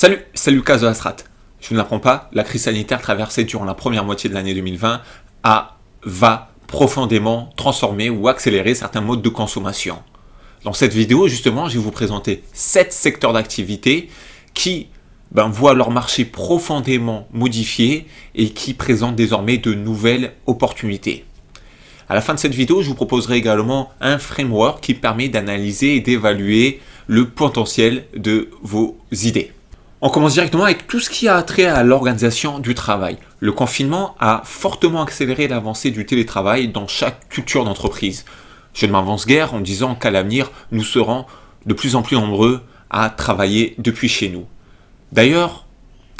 Salut, c'est Lucas de Astrat. Je ne l'apprends pas, la crise sanitaire traversée durant la première moitié de l'année 2020 a, va profondément transformer ou accélérer certains modes de consommation. Dans cette vidéo, justement, je vais vous présenter 7 secteurs d'activité qui ben, voient leur marché profondément modifié et qui présentent désormais de nouvelles opportunités. À la fin de cette vidéo, je vous proposerai également un framework qui permet d'analyser et d'évaluer le potentiel de vos idées. On commence directement avec tout ce qui a trait à l'organisation du travail. Le confinement a fortement accéléré l'avancée du télétravail dans chaque culture d'entreprise. Je ne m'avance guère en disant qu'à l'avenir, nous serons de plus en plus nombreux à travailler depuis chez nous. D'ailleurs,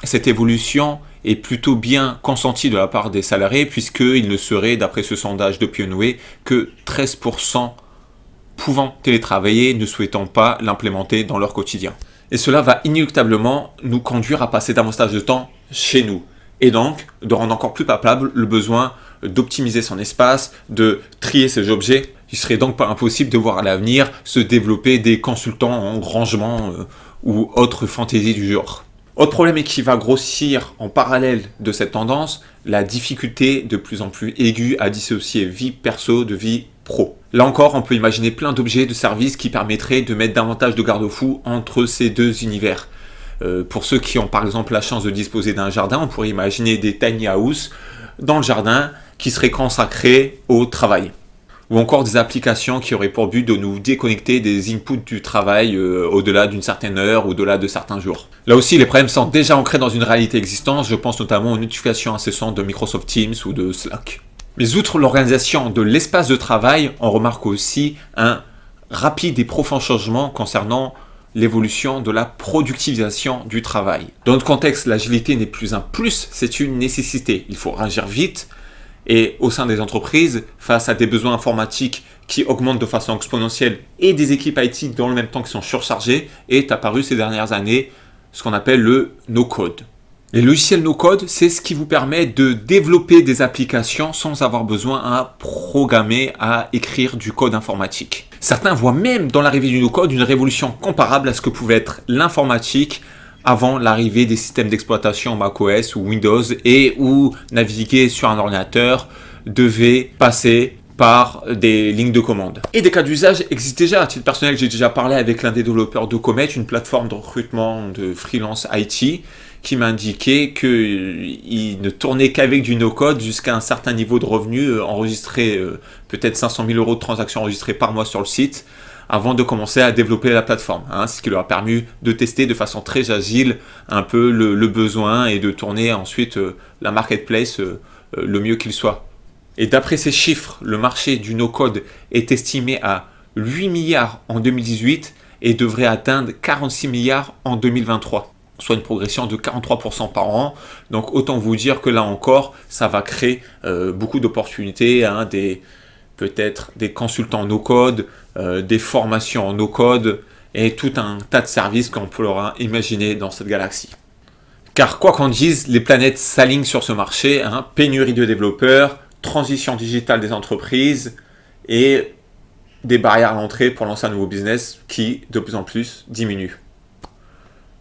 cette évolution est plutôt bien consentie de la part des salariés puisqu'il ne serait, d'après ce sondage de Pionway, que 13% pouvant télétravailler ne souhaitant pas l'implémenter dans leur quotidien. Et cela va inéluctablement nous conduire à passer davantage de temps chez nous. Et donc, de rendre encore plus palpable le besoin d'optimiser son espace, de trier ses objets. Il serait donc pas impossible de voir à l'avenir se développer des consultants en rangement euh, ou autres fantaisies du genre. Autre problème qui va grossir en parallèle de cette tendance, la difficulté de plus en plus aiguë à dissocier vie perso de vie Là encore, on peut imaginer plein d'objets de service qui permettraient de mettre davantage de garde-fous entre ces deux univers. Euh, pour ceux qui ont par exemple la chance de disposer d'un jardin, on pourrait imaginer des tiny house dans le jardin qui seraient consacrés au travail ou encore des applications qui auraient pour but de nous déconnecter des inputs du travail euh, au-delà d'une certaine heure, au-delà de certains jours. Là aussi, les problèmes sont déjà ancrés dans une réalité existante, je pense notamment aux notifications incessantes de Microsoft Teams ou de Slack. Mais outre l'organisation de l'espace de travail, on remarque aussi un rapide et profond changement concernant l'évolution de la productivisation du travail. Dans notre contexte, l'agilité n'est plus un plus, c'est une nécessité. Il faut réagir vite, et au sein des entreprises, face à des besoins informatiques qui augmentent de façon exponentielle et des équipes IT dans le même temps qui sont surchargées, est apparu ces dernières années ce qu'on appelle le no-code. Les logiciels no-code, c'est ce qui vous permet de développer des applications sans avoir besoin à programmer, à écrire du code informatique. Certains voient même dans l'arrivée du no-code une révolution comparable à ce que pouvait être l'informatique avant l'arrivée des systèmes d'exploitation macOS ou Windows et où naviguer sur un ordinateur devait passer par des lignes de commande. Et des cas d'usage existent déjà. À titre personnel, j'ai déjà parlé avec l'un des développeurs de Comet, une plateforme de recrutement de freelance IT, qui m'a indiqué qu'il ne tournait qu'avec du no-code jusqu'à un certain niveau de revenus euh, enregistré, euh, peut-être 500 000 euros de transactions enregistrées par mois sur le site, avant de commencer à développer la plateforme. Hein, ce qui leur a permis de tester de façon très agile un peu le, besoin et de tourner ensuite euh, la marketplace euh, euh, le mieux qu'il soit. Et d'après ces chiffres, le marché du no-code est estimé à 8 milliards en 2018 et devrait atteindre 46 milliards en 2023 soit une progression de 43% par an. Donc autant vous dire que là encore, ça va créer beaucoup d'opportunités, hein, des, peut-être des consultants no-code, euh, des formations en no-code et tout un tas de services qu'on pourra imaginer dans cette galaxie. Car quoi qu'on dise, les planètes s'alignent sur ce marché, hein, pénurie de développeurs, transition digitale des entreprises et des barrières à l'entrée pour lancer un nouveau business qui de plus en plus diminue.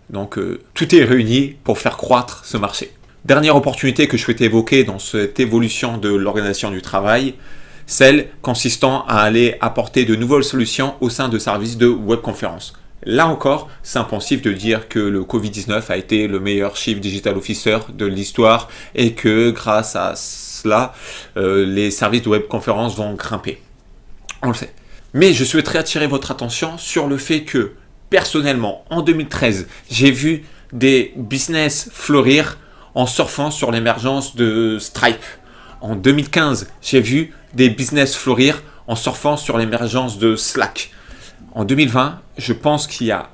Donc euh, tout est réuni pour faire croître ce marché. Dernière opportunité que je souhaitais évoquer dans cette évolution de l'organisation du travail, celle consistant à aller apporter de nouvelles solutions au sein de services de webconférence. Là encore, c'est impensif de dire que le Covid-19 a été le meilleur Chief Digital Officer de l'histoire et que grâce à cela, euh, les services de webconférence vont grimper. On le sait. Mais je souhaiterais attirer votre attention sur le fait que, personnellement, en 2013, j'ai vu des business fleurir en surfant sur l'émergence de Stripe. En 2015, j'ai vu des business fleurir en surfant sur l'émergence de Slack. En 2020, je pense qu'il y a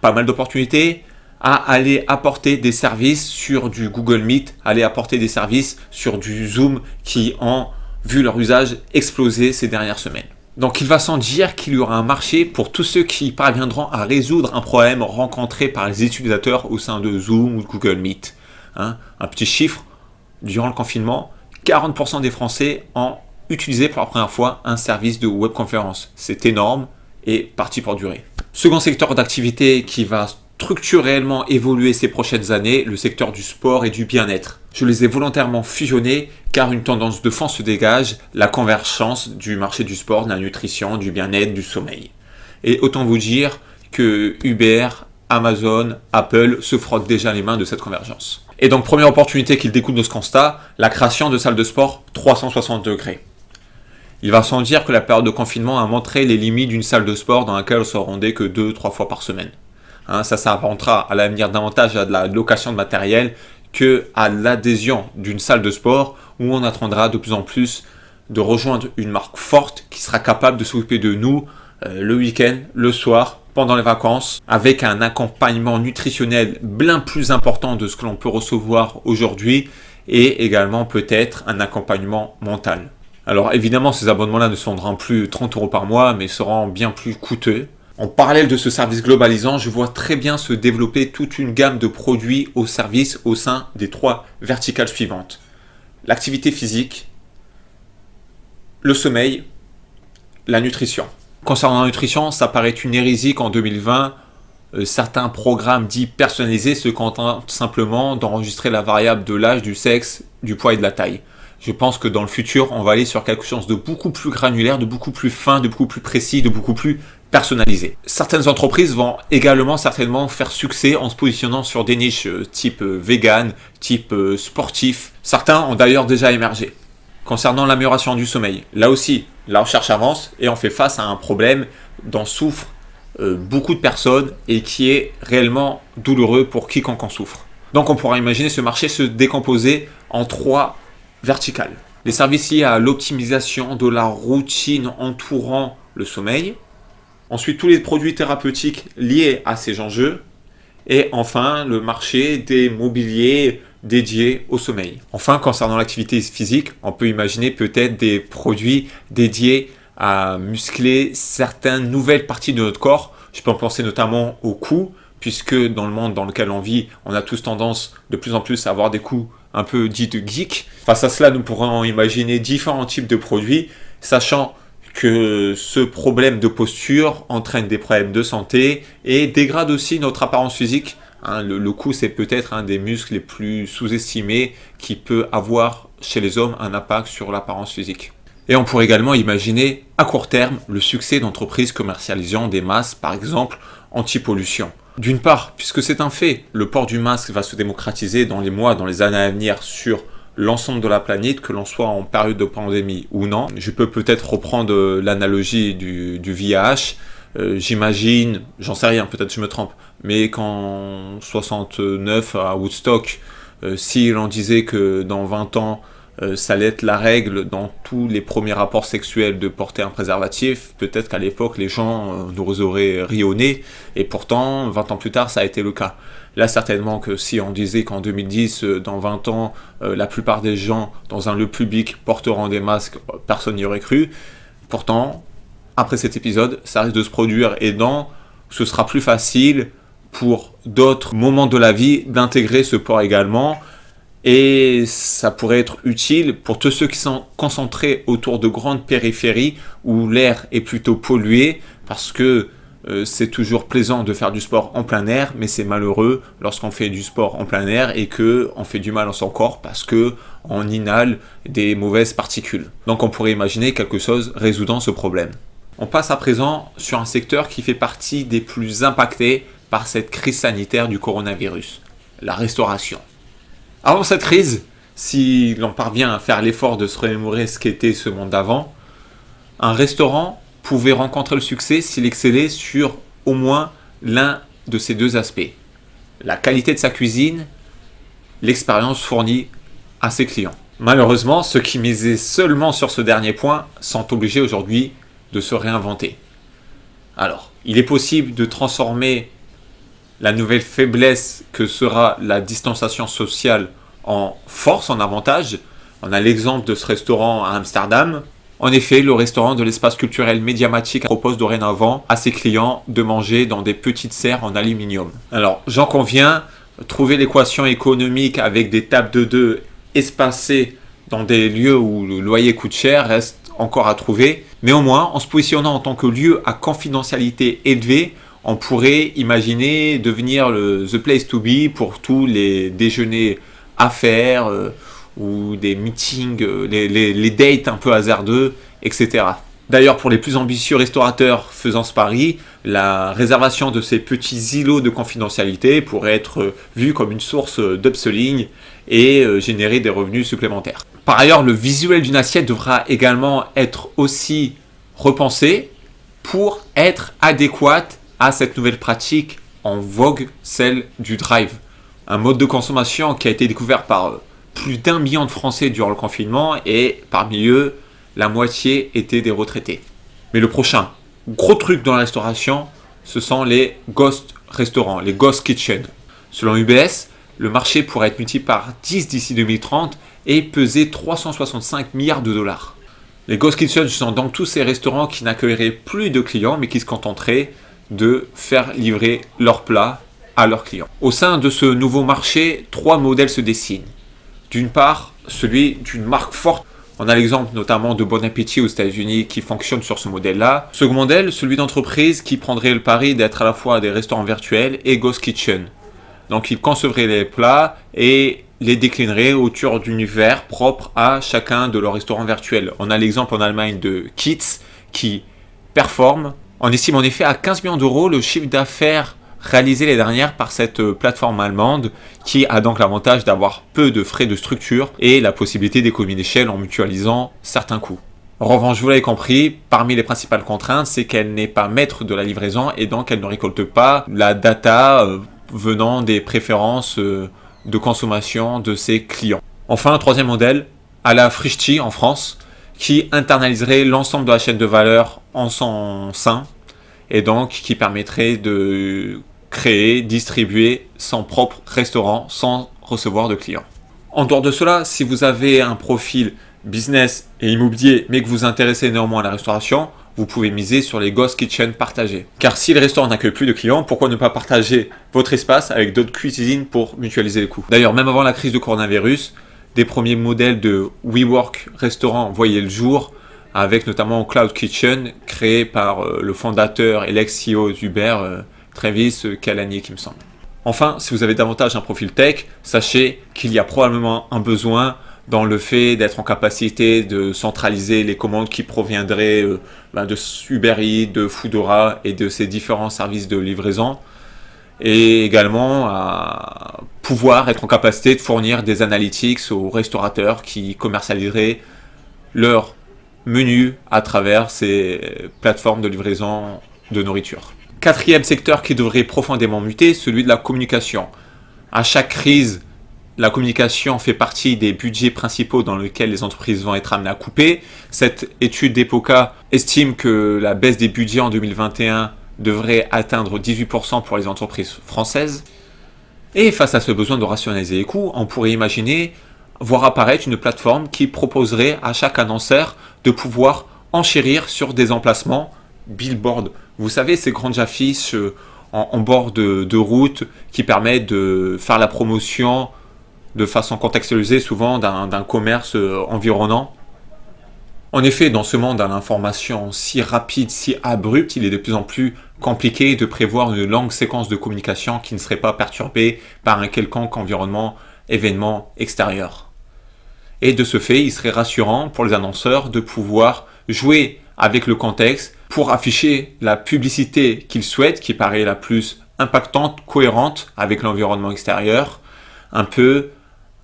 pas mal d'opportunités à aller apporter des services sur du Google Meet, aller apporter des services sur du Zoom qui ont vu leur usage exploser ces dernières semaines. Donc il va sans dire qu'il y aura un marché pour tous ceux qui parviendront à résoudre un problème rencontré par les utilisateurs au sein de Zoom ou Google Meet. Hein. un petit chiffre, durant le confinement, 40% des Français ont utiliser pour la première fois un service de webconférence. C'est énorme et parti pour durer. Second secteur d'activité qui va structurellement évoluer ces prochaines années le secteur du sport et du bien-être. Je les ai volontairement fusionnés car une tendance de fond se dégage, la convergence du marché du sport, de la nutrition, du bien-être, du sommeil. Et autant vous dire que Uber, Amazon, Apple se frottent déjà les mains de cette convergence. Et donc première opportunité qu'il découle de ce constat, la création de salles de sport 360 degrés. Il va sans dire que la période de confinement a montré les limites d'une salle de sport dans laquelle on se rendait que 2-3 fois par semaine. Hein, ça s'apparentera à l'avenir davantage à de la location de matériel que à l'adhésion d'une salle de sport où on attendra de plus en plus de rejoindre une marque forte qui sera capable de s'occuper de nous euh, le week-end, le soir, pendant les vacances, avec un accompagnement nutritionnel bien plus important de ce que l'on peut recevoir aujourd'hui et également peut-être un accompagnement mental. Alors évidemment, ces abonnements-là ne seront plus 30 euros par mois, mais seront bien plus coûteux. En parallèle de ce service globalisant, je vois très bien se développer toute une gamme de produits au service au sein des trois verticales suivantes. L'activité physique, le sommeil, la nutrition. Concernant la nutrition, ça paraît une hérésie qu'en 2020, euh, certains programmes dits personnalisés se contentent simplement d'enregistrer la variable de l'âge, du sexe, du poids et de la taille. Je pense que dans le futur, on va aller sur quelque chose de beaucoup plus granulaire, de beaucoup plus fin, de beaucoup plus précis, de beaucoup plus personnalisé. Certaines entreprises vont également certainement faire succès en se positionnant sur des niches euh, type euh, vegan, type euh, sportif. Certains ont d'ailleurs déjà émergé. Concernant l'amélioration du sommeil, là aussi, la recherche avance et on fait face à un problème dont souffrent beaucoup de personnes et qui est réellement douloureux pour quiconque en souffre. Donc on pourra imaginer ce marché se décomposer en trois verticales. Les services liés à l'optimisation de la routine entourant le sommeil, Ensuite, tous les produits thérapeutiques liés à ces enjeux. Et enfin, le marché des mobiliers dédiés au sommeil. Enfin, concernant l'activité physique, on peut imaginer peut-être des produits dédiés à muscler certaines nouvelles parties de notre corps. Je peux en penser notamment au cou, puisque dans le monde dans lequel on vit, on a tous tendance de plus en plus à avoir des coups un peu dits de geek. Face à cela, nous pourrons imaginer différents types de produits, sachant que ce problème de posture entraîne des problèmes de santé et dégrade aussi notre apparence physique. Hein. le, cou, c'est peut-être un des muscles les plus sous-estimés qui peut avoir chez les hommes un impact sur l'apparence physique. Et on pourrait également imaginer à court terme le succès d'entreprises commercialisant des masques, par exemple anti-pollution. D'une part, puisque c'est un fait, le port du masque va se démocratiser dans les mois, dans les années à venir sur l'ensemble de la planète, que l'on soit en période de pandémie ou non. Je peux peut-être reprendre euh, l'analogie du, du VIH. Euh, j'imagine, j'en sais rien, peut-être je me trompe, mais qu'en 69 à Woodstock, euh, si l'on disait que dans 20 ans, ça allait être la règle dans tous les premiers rapports sexuels de porter un préservatif, peut-être qu'à l'époque les gens nous auraient rionné, et pourtant 20 ans plus tard ça a été le cas. Là, certainement que si on disait qu'en 2010, euh, dans 20 ans, euh, la plupart des gens dans un lieu public porteront des masques, personne n'y aurait cru. Pourtant, après cet épisode, ça risque de se produire et donc ce sera plus facile pour d'autres moments de la vie d'intégrer ce port également. Et ça pourrait être utile pour tous ceux qui sont concentrés autour de grandes périphéries où l'air est plutôt pollué parce que euh, c'est toujours plaisant de faire du sport en plein air, mais c'est malheureux lorsqu'on fait du sport en plein air et que on fait du mal à son corps parce que on inhale des mauvaises particules. Donc on pourrait imaginer quelque chose résoudant ce problème. On passe à présent sur un secteur qui fait partie des plus impactés par cette crise sanitaire du coronavirus, la restauration. Avant cette crise, si l'on parvient à faire l'effort de se remémorer ce qu'était ce monde d'avant, un restaurant pouvait rencontrer le succès s'il excellait sur au moins l'un de ces deux aspects. La qualité de sa cuisine, l'expérience fournie à ses clients. Malheureusement, ceux qui misaient seulement sur ce dernier point sont obligés aujourd'hui de se réinventer. Alors, il est possible de transformer la nouvelle faiblesse que sera la distanciation sociale en force, en avantage. On a l'exemple de ce restaurant à Amsterdam en effet, le restaurant de l'espace culturel médiamatique propose dorénavant à ses clients de manger dans des petites serres en aluminium. Alors, j'en conviens, trouver l'équation économique avec des tables de deux espacées dans des lieux où le loyer coûte cher reste encore à trouver. Mais au moins, en se positionnant en tant que lieu à confidentialité élevée, on pourrait imaginer devenir le the place to be pour tous les déjeuners affaires euh, ou des meetings, euh, les, les, dates un peu hasardeux, etc. D'ailleurs, pour les plus ambitieux restaurateurs faisant ce pari, la réservation de ces petits îlots de confidentialité pourrait être vue comme une source d'upselling et euh, générer des revenus supplémentaires. Par ailleurs, le visuel d'une assiette devra également être aussi repensé pour être adéquate à cette nouvelle pratique en vogue, celle du drive. Un mode de consommation qui a été découvert par euh, plus d'un million de Français durant le confinement et parmi eux, la moitié étaient des retraités. Mais le prochain gros truc dans la restauration, ce sont les ghost restaurants, les ghost kitchen. Selon UBS, le marché pourrait être multiplié par 10 d'ici 2030 et peser 365 milliards de dollars. Les Ghost Kitchen sont donc tous ces restaurants qui n'accueilleraient plus de clients mais qui se contenteraient de faire livrer leurs plats à leurs clients. Au sein de ce nouveau marché, trois modèles se dessinent. D'une part, celui d'une marque forte. On a l'exemple notamment de Bon Appétit aux États-Unis qui fonctionne sur ce modèle-là. Second modèle, celui d'entreprise qui prendrait le pari d'être à la fois des restaurants virtuels et Ghost Kitchen. Donc ils concevraient les plats et les déclinerait autour d'univers propres à chacun de leurs restaurants virtuels. On a l'exemple en Allemagne de Kits qui performe. On estime en effet à 15 millions d'euros le chiffre d'affaires réalisé les dernières par cette plateforme allemande qui a donc l'avantage d'avoir peu de frais de structure et la possibilité d'économie d'échelle en mutualisant certains coûts. En revanche, vous l'avez compris, parmi les principales contraintes, c'est qu'elle n'est pas maître de la livraison et donc elle ne récolte pas la data euh, venant des préférences euh, de consommation de ses clients. Enfin, un troisième modèle, à la Frishti en France, qui internaliserait l'ensemble de la chaîne de valeur en son sein et donc qui permettrait de créer, distribuer son propre restaurant sans recevoir de clients. En dehors de cela, si vous avez un profil business et immobilier mais que vous intéressez néanmoins à la restauration, vous pouvez miser sur les Ghost Kitchen partagés. Car si le restaurant n'accueille plus de clients, pourquoi ne pas partager votre espace avec d'autres cuisines pour mutualiser les coûts? D'ailleurs, même avant la crise du coronavirus, des premiers modèles de WeWork restaurant voyaient le jour, avec notamment Cloud Kitchen, créé par euh, le fondateur et l'ex-CEO d'Uber, euh, Travis Kalanick, qui me semble. Enfin, si vous avez davantage un profil tech, sachez qu'il y a probablement un besoin dans le fait d'être en capacité de centraliser les commandes qui proviendraient euh, ben, de Uber Eats, de Foodora et de ces différents services de livraison et également à pouvoir être en capacité de fournir des analytics aux restaurateurs qui commercialiseraient leur menu à travers ces plateformes de livraison de nourriture. Quatrième secteur qui devrait profondément muter, celui de la communication. À chaque crise, la communication fait partie des budgets principaux dans lesquels les entreprises vont être amenées à couper. Cette étude d'EPOCA estime que la baisse des budgets en 2021 devrait atteindre 18% pour les entreprises françaises. Et face à ce besoin de rationaliser les coûts, on pourrait imaginer voir apparaître une plateforme qui proposerait à chaque annonceur de pouvoir enchérir sur des emplacements billboard. Vous savez, ces grandes affiches euh, en, bord de, de route qui permettent de faire la promotion de façon contextualisée souvent d'un commerce euh, environnant. En effet, dans ce monde à l'information si rapide, si abrupte, il est de plus en plus compliqué de prévoir une longue séquence de communication qui ne serait pas perturbée par un quelconque environnement, événement extérieur. Et de ce fait, il serait rassurant pour les annonceurs de pouvoir jouer avec le contexte pour afficher la publicité qu'ils souhaitent, qui paraît la plus impactante, cohérente avec l'environnement extérieur, un peu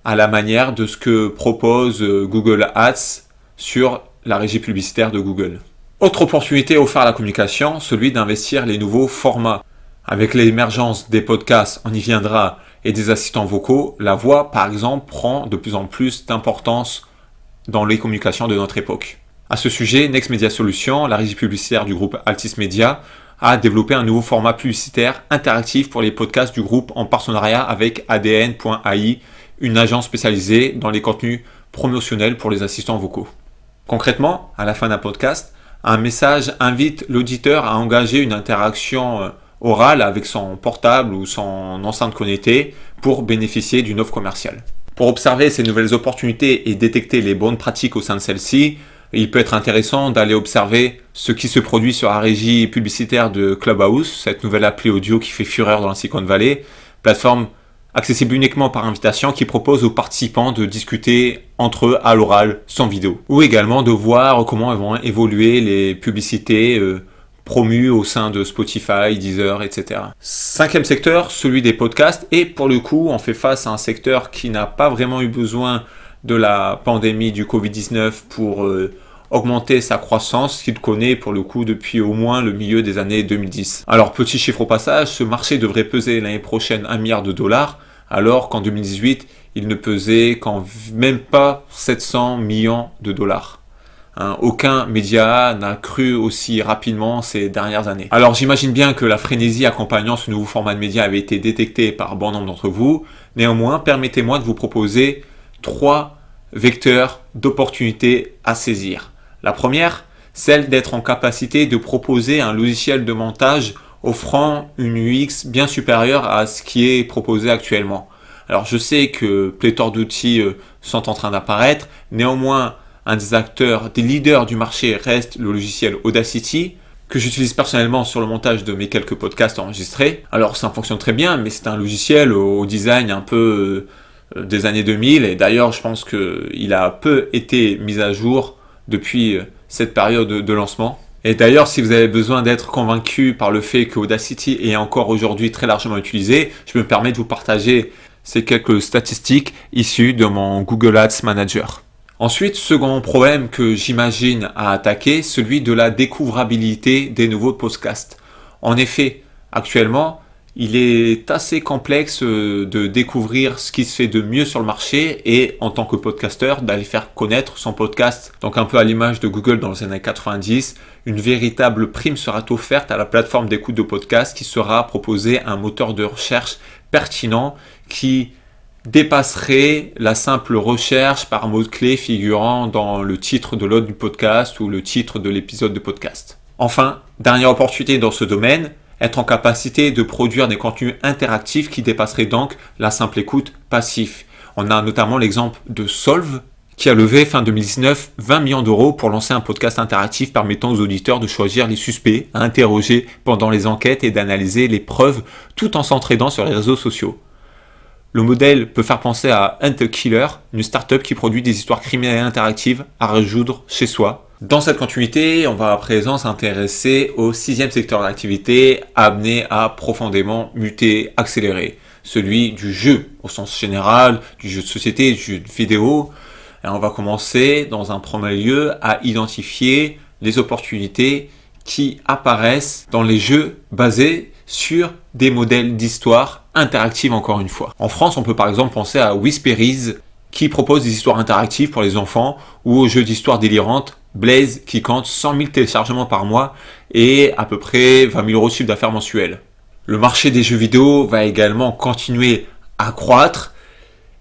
à la manière de ce que propose euh, Google Ads sur la régie publicitaire de Google. Autre opportunité offerte à la communication, celui d'investir les nouveaux formats. Avec l'émergence des podcasts, on y viendra, et des assistants vocaux, la voix, par exemple, prend de plus en plus d'importance dans les communications de notre époque. À ce sujet, Next Media Solutions, la régie publicitaire du groupe Altis Media, a développé un nouveau format publicitaire interactif pour les podcasts du groupe en partenariat avec ADN.ai, une agence spécialisée dans les contenus promotionnels pour les assistants vocaux. Concrètement, à la fin d'un podcast, un message invite l'auditeur à engager une interaction euh, orale avec son portable ou son enceinte connectée pour bénéficier d'une offre commerciale. Pour observer ces nouvelles opportunités et détecter les bonnes pratiques au sein de celles-ci, il peut être intéressant d'aller observer ce qui se produit sur la régie publicitaire de Clubhouse, cette nouvelle appli audio qui fait fureur dans la Silicon Valley, plateforme accessible uniquement par invitation qui propose aux participants de discuter entre eux à l'oral sans vidéo. Ou également de voir comment vont évoluer les publicités euh, promues au sein de Spotify, Deezer, etc. Cinquième secteur, celui des podcasts. Et pour le coup, on fait face à un secteur qui n'a pas vraiment eu besoin de la pandémie du Covid-19 pour euh, augmenter sa croissance qu'il connaît pour le coup depuis au moins le milieu des années 2010. Alors petit chiffre au passage, ce marché devrait peser l'année prochaine 1 milliard de dollars, alors qu'en 2018, il ne pesait qu'en même pas 700 millions de dollars. Hein, aucun média n'a cru aussi rapidement ces dernières années. Alors j'imagine bien que la frénésie accompagnant ce nouveau format de média avait été détectée par bon nombre d'entre vous. Néanmoins, permettez-moi de vous proposer trois vecteurs d'opportunités à saisir. La première, celle d'être en capacité de proposer un logiciel de montage offrant une UX bien supérieure à ce qui est proposé actuellement. Alors je sais que pléthore d'outils euh, sont en train d'apparaître, néanmoins un des acteurs, des leaders du marché reste le logiciel Audacity, que j'utilise personnellement sur le montage de mes quelques podcasts enregistrés. Alors ça fonctionne très bien, mais c'est un logiciel au design un peu euh, des années 2000, et d'ailleurs je pense qu'il a peu été mis à jour depuis euh, cette période de lancement. Et d'ailleurs, si vous avez besoin d'être convaincu par le fait que Audacity est encore aujourd'hui très largement utilisé, je me permets de vous partager ces quelques statistiques issues de mon Google Ads Manager. Ensuite, second problème que j'imagine à attaquer, celui de la découvrabilité des nouveaux podcasts. En effet, actuellement, il est assez complexe euh, de découvrir ce qui se fait de mieux sur le marché et en tant que podcasteur d'aller faire connaître son podcast. Donc un peu à l'image de Google dans les années 90, une véritable prime sera offerte à la plateforme d'écoute de podcast qui sera proposé un moteur de recherche pertinent qui dépasserait la simple recherche par mot-clé figurant dans le titre de l'autre du podcast ou le titre de l'épisode de podcast. Enfin, dernière opportunité dans ce domaine, être en capacité de produire des contenus interactifs qui dépasseraient donc la simple écoute passive. On a notamment l'exemple de Solve qui a levé fin 2019 20 millions d'euros pour lancer un podcast interactif permettant aux auditeurs de choisir les suspects à interroger pendant les enquêtes et d'analyser les preuves tout en s'entraidant sur les réseaux sociaux. Le modèle peut faire penser à Hunter Killer, une startup qui produit des histoires criminelles interactives à résoudre chez soi dans cette continuité, on va à présent s'intéresser au sixième secteur d'activité amené à profondément muter, accélérer, celui du jeu au sens général, du jeu de société, du jeu de vidéo. Et on va commencer dans un premier lieu à identifier les opportunités qui apparaissent dans les jeux basés sur des modèles d'histoire interactive encore une fois. En France, on peut par exemple penser à Whisperies qui propose des histoires interactives pour les enfants ou aux jeux d'histoire délirantes Blaze qui compte 100 000 téléchargements par mois et à peu près 20 000 euros de chiffre d'affaires mensuel. Le marché des jeux vidéo va également continuer à croître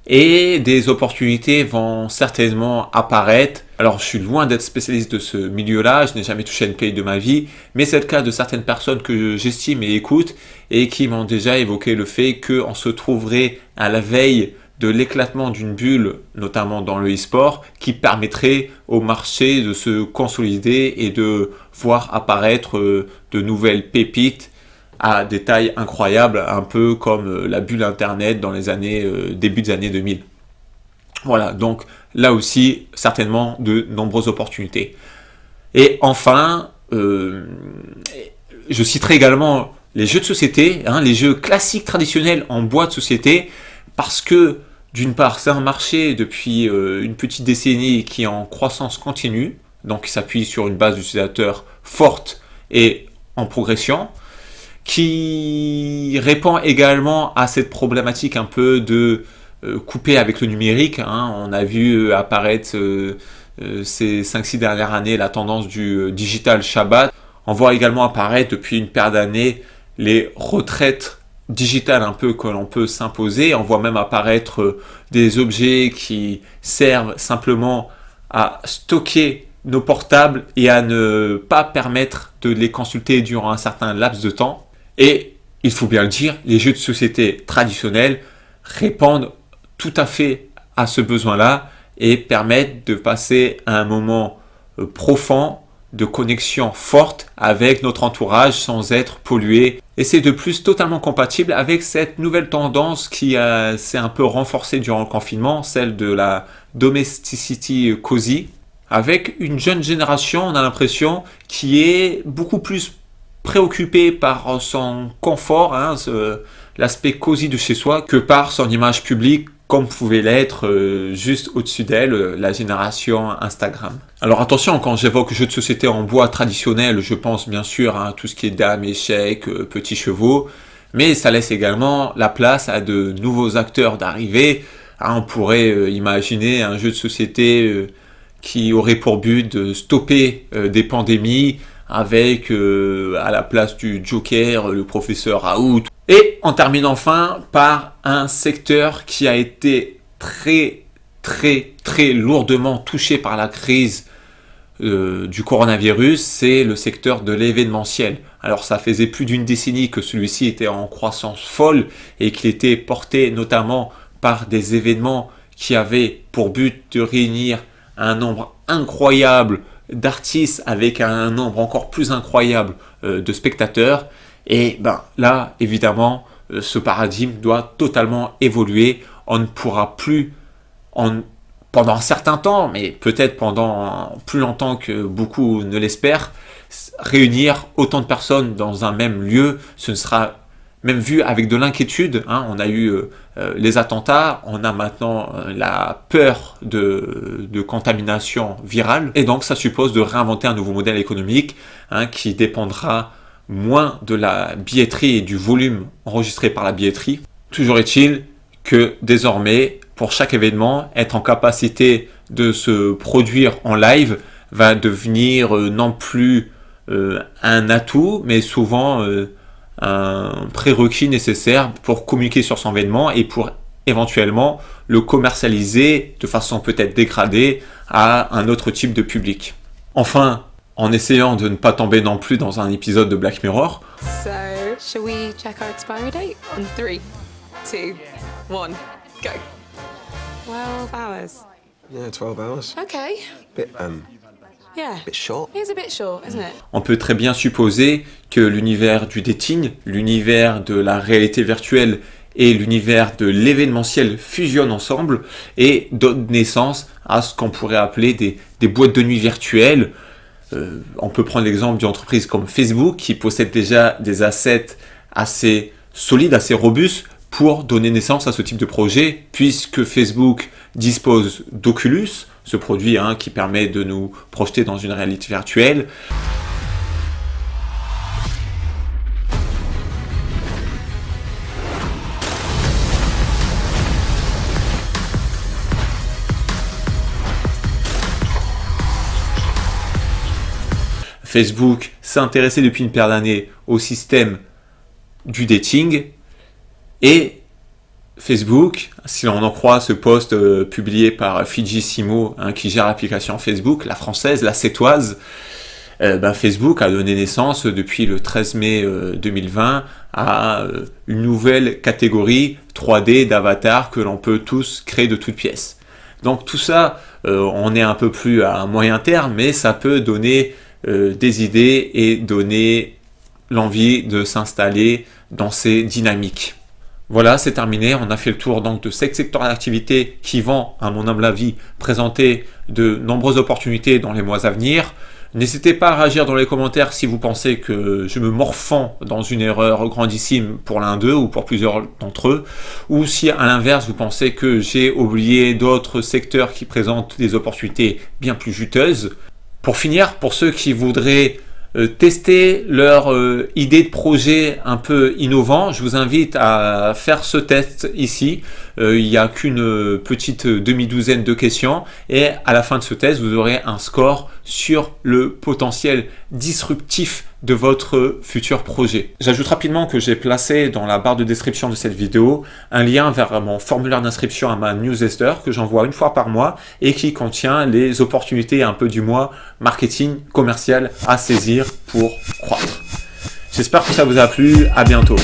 et des opportunités vont certainement apparaître. Alors je suis loin d'être spécialiste de ce milieu-là, je n'ai jamais touché à une paye de ma vie, mais c'est le cas de certaines personnes que j'estime et écoute et qui m'ont déjà évoqué le fait qu'on se trouverait à la veille de l'éclatement d'une bulle, notamment dans le e-sport, qui permettrait au marché de se consolider et de voir apparaître euh, de nouvelles pépites à des tailles incroyables, un peu comme euh, la bulle Internet dans les années euh, début des années 2000. Voilà, donc là aussi, certainement de nombreuses opportunités. Et enfin, je citerai également les jeux de société, hein, les jeux classiques traditionnels en bois de société, parce que d'une part, c'est un marché depuis euh, une petite décennie qui est en croissance continue, donc qui s'appuie sur une base d'utilisateurs forte et en progression, qui répond également à cette problématique un peu de euh, couper avec le numérique. Hein. On a vu apparaître euh, ces 5-6 dernières années la tendance du digital Shabbat. On voit également apparaître depuis une paire d'années les retraites digital un peu que l'on peut s'imposer. On voit même apparaître euh, des objets qui servent simplement à stocker nos portables et à ne pas permettre de les consulter durant un certain laps de temps. Et il faut bien le dire, les jeux de société traditionnels répondent tout à fait à ce besoin-là et permettent de passer un moment euh, profond de connexion forte avec notre entourage sans être pollué. Et c'est de plus totalement compatible avec cette nouvelle tendance qui s'est un peu renforcée durant le confinement, celle de la domesticity cozy. Avec une jeune génération, on a l'impression, qui est beaucoup plus préoccupée par son confort, hein, l'aspect cosy de chez soi, que par son image publique comme pouvait l'être euh, juste au-dessus d'elle euh, la génération Instagram. Alors attention, quand j'évoque jeux de société en bois traditionnel, je pense bien sûr à tout ce qui est dames, échecs, euh, petits chevaux, mais ça laisse également la place à de nouveaux acteurs d'arriver. Hein, on pourrait imaginer un jeu de société qui aurait pour but de stopper des pandémies, avec à la place du Joker le professeur Raoult et on termine enfin par un secteur qui a été très très très lourdement touché par la crise euh, du coronavirus, c'est le secteur de l'événementiel. Alors ça faisait plus d'une décennie que celui-ci était en croissance folle et qu'il était porté notamment par des événements qui avaient pour but de réunir un nombre incroyable d'artistes avec un nombre encore plus incroyable euh, de spectateurs. Et ben là, évidemment, euh, ce paradigme doit totalement évoluer. On ne pourra plus, pendant un certain temps, mais peut-être pendant plus longtemps que beaucoup ne l'espèrent, réunir autant de personnes dans un même lieu. Ce ne sera même vu avec de l'inquiétude. Hein. On a eu euh, les attentats, on a maintenant la peur de, contamination virale. Et donc, ça suppose de réinventer un nouveau modèle économique hein, qui dépendra moins de la billetterie et du volume enregistré par la billetterie. Toujours est-il que désormais, pour chaque événement, être en capacité de se produire en live va devenir euh, non plus euh, un atout, mais souvent euh, un prérequis nécessaire pour communiquer sur son événement et pour éventuellement le commercialiser de façon peut-être dégradée à un autre type de public. Enfin, en essayant de ne pas tomber non plus dans un épisode de Black Mirror. So, shall we check our expiry date? On 3, 2, 1, go. 12 hours. Yeah, 12 hours. Okay. Bit, um, On peut très bien supposer que l'univers du dating, l'univers de la réalité virtuelle et l'univers de l'événementiel fusionnent ensemble et donnent naissance à ce qu'on pourrait appeler des, des boîtes de nuit virtuelles. Euh, on peut prendre l'exemple d'une entreprise comme Facebook qui possède déjà des assets assez solides, assez robustes pour donner naissance à ce type de projet, puisque Facebook dispose d'Oculus, ce produit hein, qui permet de nous projeter dans une réalité virtuelle. Facebook s'est intéressé depuis une paire d'années au système du dating et Facebook, si l'on en croit ce post euh, publié par Fiji Simo hein, qui gère l'application Facebook, la française, la sétoise, euh, ben, Facebook a donné naissance depuis le 13 mai 2020 euh, à une nouvelle catégorie 3D d'avatar que l'on peut tous créer de toutes pièces. Donc tout ça, on est un peu plus à moyen terme, mais ça peut donner des idées et donner l'envie de s'installer dans ces dynamiques. Voilà, c'est terminé. On a fait le tour donc de ces secteurs d'activité qui vont, à mon humble avis, présenter de nombreuses opportunités dans les mois à venir. N'hésitez pas à réagir dans les commentaires si vous pensez que je me morfends dans une erreur grandissime pour l'un d'eux ou pour plusieurs d'entre eux, ou si à l'inverse vous pensez que j'ai oublié d'autres secteurs qui présentent des opportunités bien plus juteuses. Pour finir, pour ceux qui voudraient tester leur euh, idée de projet un peu innovant, je vous invite à faire ce test ici. Euh, il n'y a qu'une petite demi-douzaine de questions et à la fin de ce test, vous aurez un score sur le potentiel disruptif de votre futur projet. J'ajoute rapidement que j'ai placé dans la barre de description de cette vidéo un lien vers mon formulaire d'inscription à ma newsletter que j'envoie une fois par mois et qui contient les opportunités un peu du mois marketing commercial à saisir pour croître. J'espère que ça vous a plu, à bientôt.